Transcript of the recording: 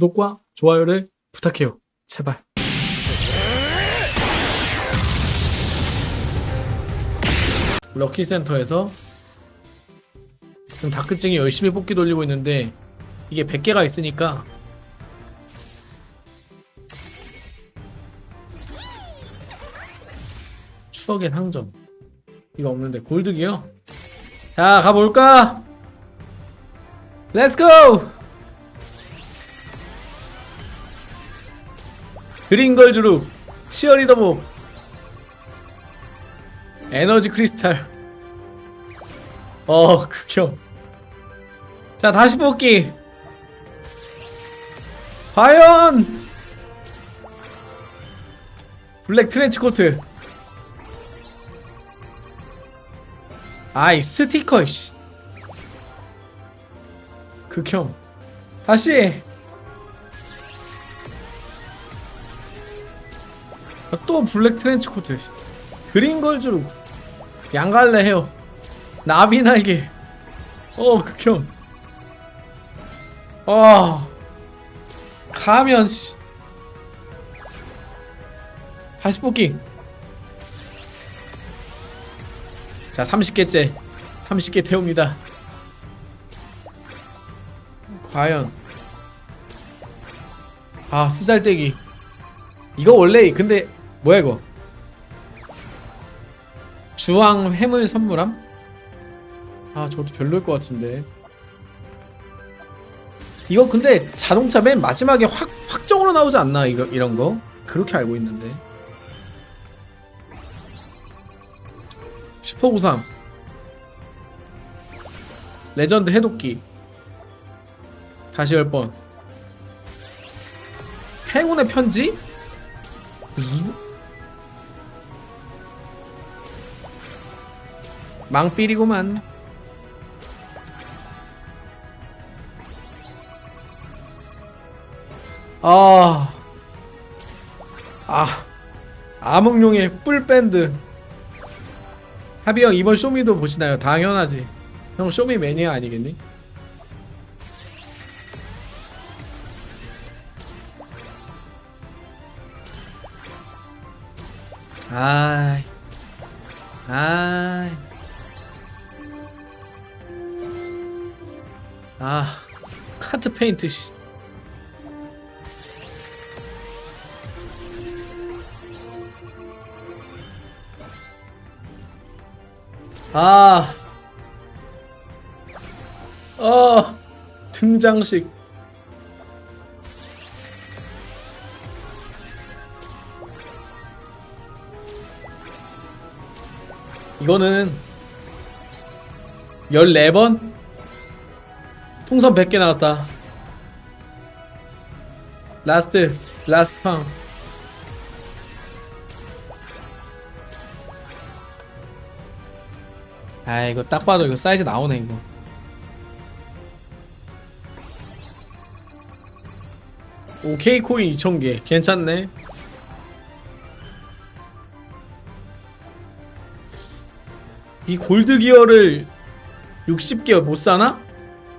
구독과 좋아요를 부탁해요. 제발. 럭키 센터에서 지금 다크증이 열심히 뽑기 돌리고 있는데 이게 100개가 있으니까 추억의 상점 이거 없는데 골드기요? 자 가볼까? 렛츠고! 그린걸즈룹 치어리더복 에너지 크리스탈. 어 극혐. 자 다시 뽑기. 과연! 블랙 트렌치 코트. 아이 스티커 씨. 극혐. 다시 또 블랙 트렌치 코트. 그린 걸즈로 양갈래 해요. 나비 날개. 어 극혐. 어 가면 씨. 다시 뽑기. 자 30개째. 30개 태웁니다. 과연. 아 쓰잘데기. 이거 원래 근데 뭐야 이거 주황 해물 선물함? 아 저도 별로일 것 같은데 이거 근데 자동차 맨 마지막에 확 확정으로 나오지 않나 이거 이런 거 그렇게 알고 있는데 슈퍼93 레전드 해독기 다시 열번 행운의 편지? 이? 망삐리구만. 아... 아... 암흑룡의 뿔밴드. 하비 형 이번 쇼미도 보시나요? 당연하지. 형 쇼미 매니아 아니겠니? 아이. 아이 아 카트 페인트 씨 아, 어, 등장식. 이거는 14번? 풍선 100개 나왔다. last, last 팡. 아 이거 딱 봐도 이거 사이즈 나오네 이거 오케이 코인 2000개 괜찮네 이 골드 기어를 60개 못 사나?